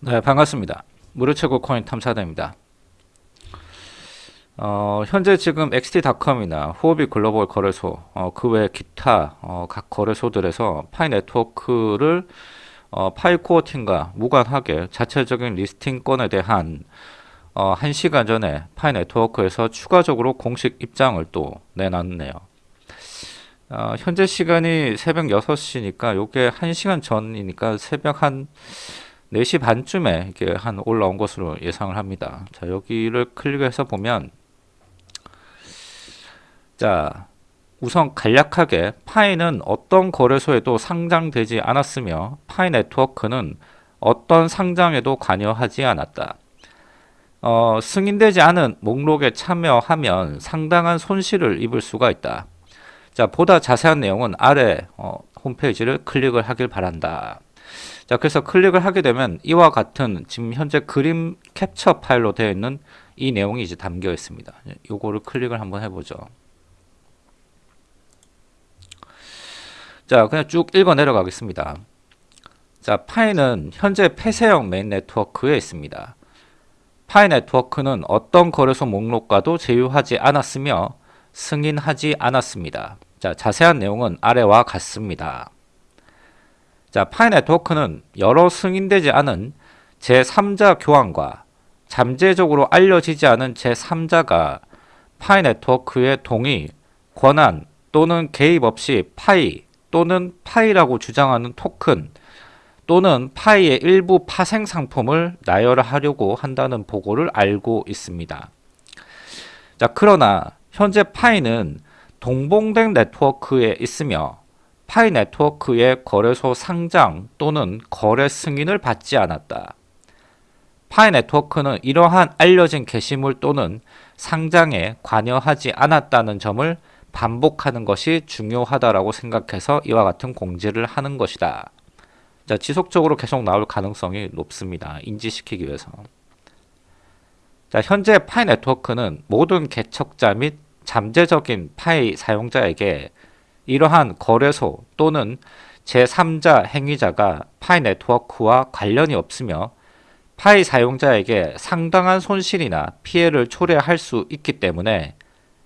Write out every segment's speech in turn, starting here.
네, 반갑습니다. 무료 최고 코인 탐사대입니다. 어, 현재 지금 XT.com이나 후오비 글로벌 거래소, 어, 그 외 기타 어, 각 거래소들에서 파이 네트워크를 어, 파이 코어 팀과 무관하게 자체적인 listing 건에 대한 어, 1시간 전에 파이 네트워크에서 추가적으로 공식 입장을 또 내놨네요. 어, 현재 시간이 새벽 6시니까 요게 1시간 전이니까 새벽 한 4시 반쯤에 이게 한 올라온 것으로 예상을 합니다. 자, 여기를 클릭해서 보면 자, 우선 간략하게 파이는 어떤 거래소에도 상장되지 않았으며 파이 네트워크는 어떤 상장에도 관여하지 않았다. 어, 승인되지 않은 목록에 참여하면 상당한 손실을 입을 수가 있다. 자, 보다 자세한 내용은 아래 어, 홈페이지를 클릭을 하길 바란다. 자, 그래서 클릭을 하게 되면 이와 같은 지금 현재 그림 캡처 파일로 되어 있는 이 내용이 이제 담겨 있습니다. 요거를 클릭을 한번 해보죠. 자, 그냥 쭉 읽어 내려가겠습니다. 자, 파이는 현재 폐쇄형 메인 네트워크에 있습니다. 파이 네트워크는 어떤 거래소 목록과도 제휴하지 않았으며 승인하지 않았습니다. 자, 자세한 내용은 아래와 같습니다. 자, 파이 네트워크는 여러 승인되지 않은 제3자 교환과 잠재적으로 알려지지 않은 제3자가 파이 네트워크의 동의, 권한 또는 개입 없이 파이 또는 파이라고 주장하는 토큰 또는 파이의 일부 파생 상품을 나열하려고 한다는 보고를 알고 있습니다. 자, 그러나 현재 파이는 동봉된 네트워크에 있으며 파이 네트워크의 거래소 상장 또는 거래 승인을 받지 않았다. 파이 네트워크는 이러한 알려진 게시물 또는 상장에 관여하지 않았다는 점을 반복하는 것이 중요하다라고 생각해서 이와 같은 공지를 하는 것이다. 자, 지속적으로 계속 나올 가능성이 높습니다. 인지시키기 위해서. 자, 현재 파이 네트워크는 모든 개척자 및 잠재적인 파이 사용자에게 이러한 거래소 또는 제3자 행위자가 파이 네트워크와 관련이 없으며 파이 사용자에게 상당한 손실이나 피해를 초래할 수 있기 때문에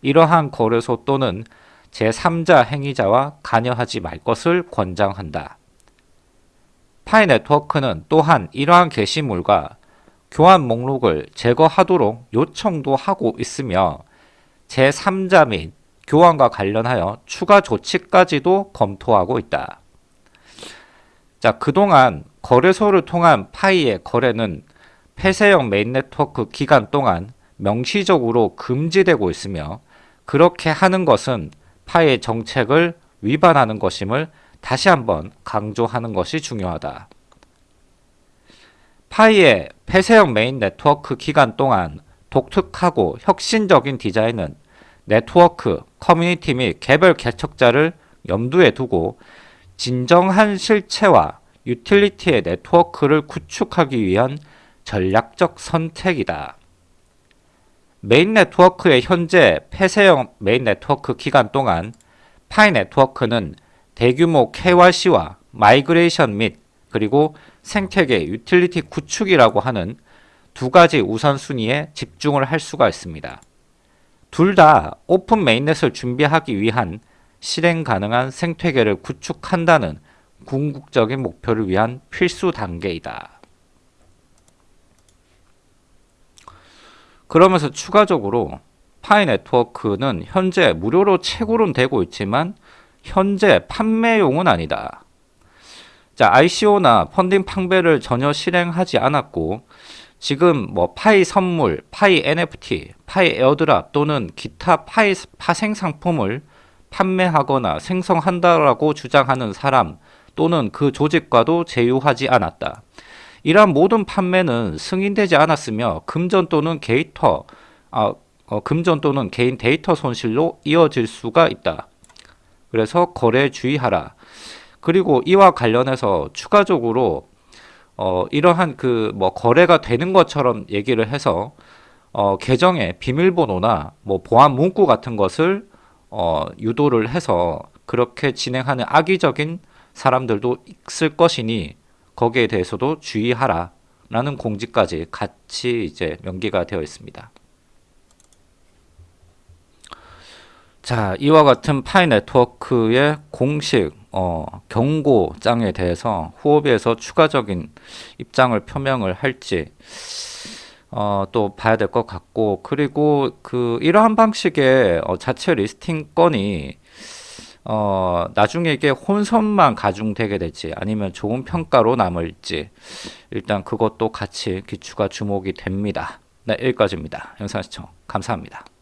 이러한 거래소 또는 제3자 행위자와 관여하지 말 것을 권장한다. 파이 네트워크는 또한 이러한 게시물과 교환 목록을 제거하도록 요청도 하고 있으며 제3자 및 교환과 관련하여 추가 조치까지도 검토하고 있다. 자, 그동안 거래소를 통한 파이의 거래는 폐쇄형 메인 네트워크 기간 동안 명시적으로 금지되고 있으며 그렇게 하는 것은 파이의 정책을 위반하는 것임을 다시 한번 강조하는 것이 중요하다. 파이의 폐쇄형 메인 네트워크 기간 동안 독특하고 혁신적인 디자인은 네트워크, 커뮤니티 및 개별 개척자를 염두에 두고 진정한 실체와 유틸리티의 네트워크를 구축하기 위한 전략적 선택이다. 메인 네트워크의 현재 폐쇄형 메인 네트워크 기간 동안 파이 네트워크는 대규모 KYC와 migration 및 그리고 생태계 유틸리티 구축이라고 하는 두 가지 우선순위에 집중을 할 수가 있습니다. 둘 다 오픈 mainnet을 준비하기 위한 실행 가능한 생태계를 구축한다는 궁극적인 목표를 위한 필수 단계이다. 그러면서 추가적으로 파이 네트워크는 현재 무료로 채굴은 되고 있지만 현재 판매용은 아니다. 자, ICO나 펀딩 판매를 전혀 실행하지 않았고 지금 뭐 파이 선물, 파이 NFT, 파이 airdrop 또는 기타 파이 파생 상품을 판매하거나 생성한다라고 주장하는 사람 또는 그 조직과도 제휴하지 않았다. 이러한 모든 판매는 승인되지 않았으며 금전 또는 데이터 아, 어, 금전 또는 개인 데이터 손실로 이어질 수가 있다. 그래서 거래 주의하라. 그리고 이와 관련해서 추가적으로 어, 이러한 그 뭐 거래가 되는 것처럼 얘기를 해서 어, 계정에 비밀번호나 뭐 보안 문구 같은 것을 어, 유도를 해서 그렇게 진행하는 악의적인 사람들도 있을 것이니 거기에 대해서도 주의하라. 라는 공지까지 같이 이제 명기가 되어 있습니다. 자, 이와 같은 파이 네트워크의 공식 어, 경고장에 대해서 후오비에서 추가적인 입장을 표명을 할지 어, 또 봐야 될 것 같고 그리고 그 이러한 방식의 어, 자체 listing 건이 어, 나중에 이게 혼선만 가중되게 될지 아니면 좋은 평가로 남을지 일단 그것도 같이 기추가 주목이 됩니다. 네, 여기까지입니다. 영상 시청 감사합니다.